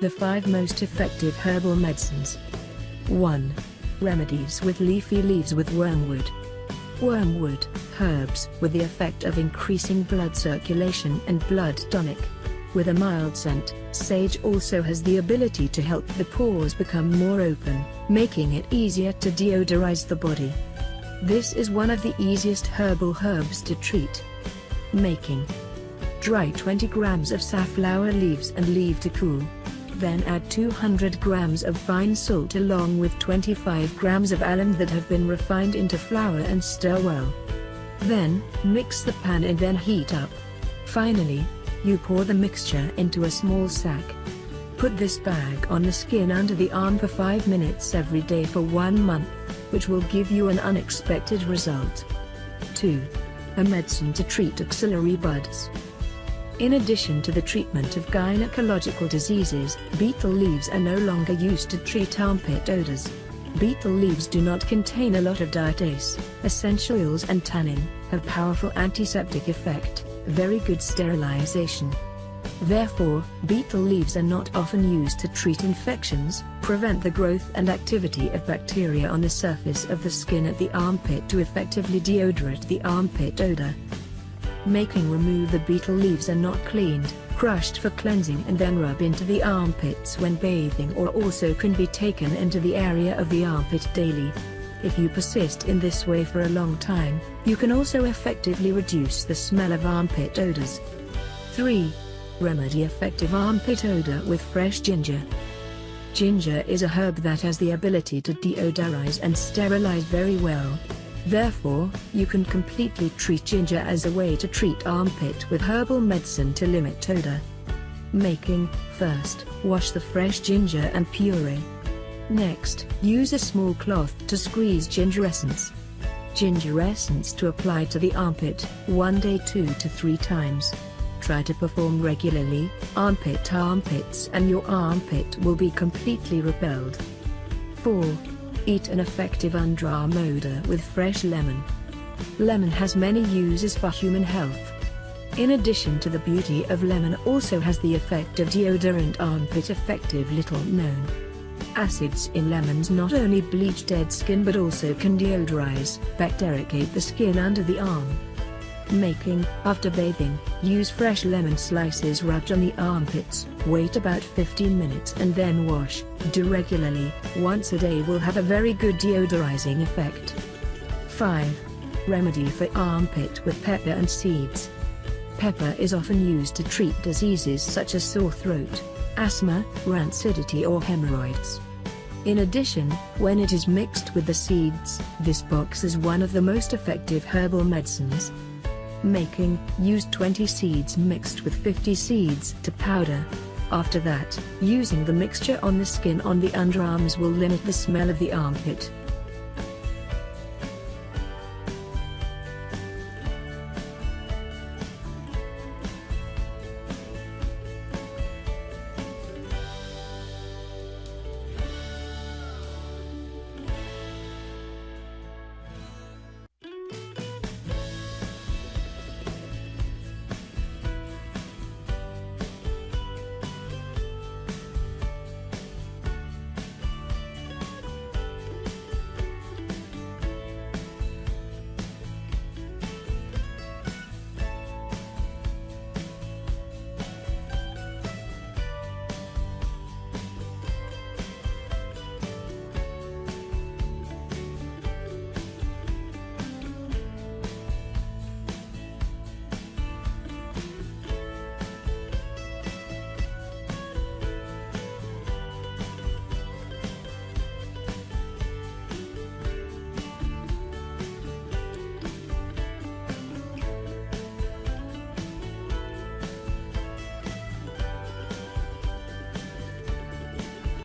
The 5 most effective herbal medicines. 1. Remedies with leafy leaves with wormwood. Wormwood, herbs with the effect of increasing blood circulation and blood tonic. With a mild scent, sage also has the ability to help the pores become more open, making it easier to deodorize the body. This is one of the easiest herbal herbs to treat. Making. Dry 20 grams of safflower leaves and leave to cool. Then add 200 grams of fine salt along with 25 grams of alum that have been refined into flour and stir well. Then, mix the pan and then heat up. Finally, you pour the mixture into a small sack. Put this bag on the skin under the arm for 5 minutes every day for 1 month, which will give you an unexpected result. 2. A medicine to treat axillary buds. In addition to the treatment of gynecological diseases, betel leaves are no longer used to treat armpit odors. Betel leaves do not contain a lot of diastase, essential oils and tannin, have powerful antiseptic effect, very good sterilization. Therefore, betel leaves are not often used to treat infections, prevent the growth and activity of bacteria on the surface of the skin at the armpit to effectively deodorate the armpit odor making remove the betel leaves are not cleaned, crushed for cleansing and then rub into the armpits when bathing or also can be taken into the area of the armpit daily. If you persist in this way for a long time, you can also effectively reduce the smell of armpit odors. 3. Remedy effective armpit odor with fresh ginger. Ginger is a herb that has the ability to deodorize and sterilize very well, Therefore, you can completely treat ginger as a way to treat armpit with herbal medicine to limit odor. Making, first, wash the fresh ginger and puree. Next, use a small cloth to squeeze ginger essence. Ginger essence to apply to the armpit, one day 2 to 3 times. Try to perform regularly, armpit armpits and your armpit will be completely repelled. 4. Eat an effective underarm odor with fresh lemon. Lemon has many uses for human health. In addition to the beauty of lemon also has the effect of deodorant armpit effective little known. Acids in lemons not only bleach dead skin but also can deodorize, bactericate the skin under the arm. Making, after bathing, use fresh lemon slices rubbed on the armpits, wait about 15 minutes and then wash, do regularly, once a day will have a very good deodorizing effect. 5. Remedy for armpit with pepper and seeds. Pepper is often used to treat diseases such as sore throat, asthma, rancidity or hemorrhoids. In addition, when it is mixed with the seeds, this box is one of the most effective herbal medicines, Making, use 20 seeds mixed with 50 seeds to powder. After that, using the mixture on the skin on the underarms will limit the smell of the armpit.